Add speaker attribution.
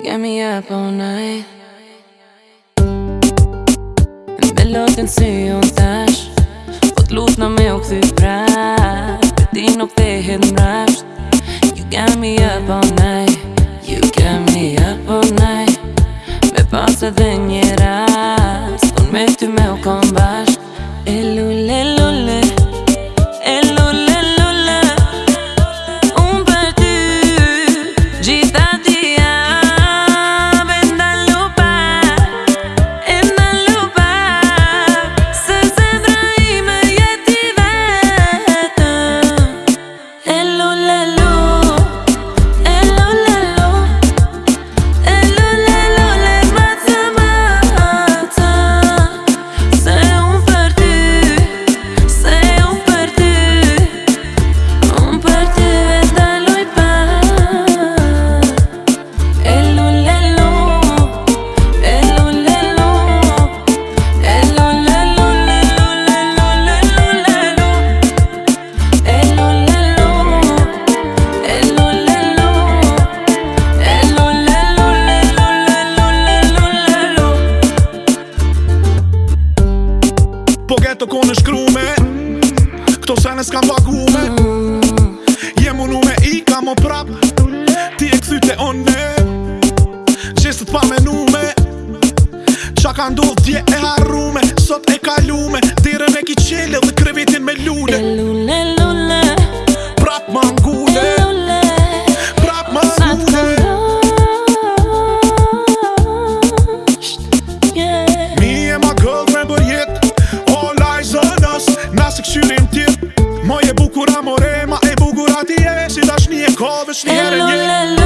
Speaker 1: You got me up all night. En låten sy hon tash Fått t'lutna me u këthy prap det ti nuk the hit mrasht You got me up all night. You got me up all night. Me pas edhe një rast. Unë me ty me u kom bashk E lule lule E lule lule Unë për ty
Speaker 2: Ghetto konë shkrume. Këto sene s'kam pagume Jem unu me i ka mo prap. Ti e këthyte one. Gjestët pa menume. Qa ka ndodh dje e harrume. Sot e kalume. Dire me ki qele dhe krevetin me
Speaker 1: E
Speaker 2: Taxi da Schnee, Kurve, Schnee, Hello,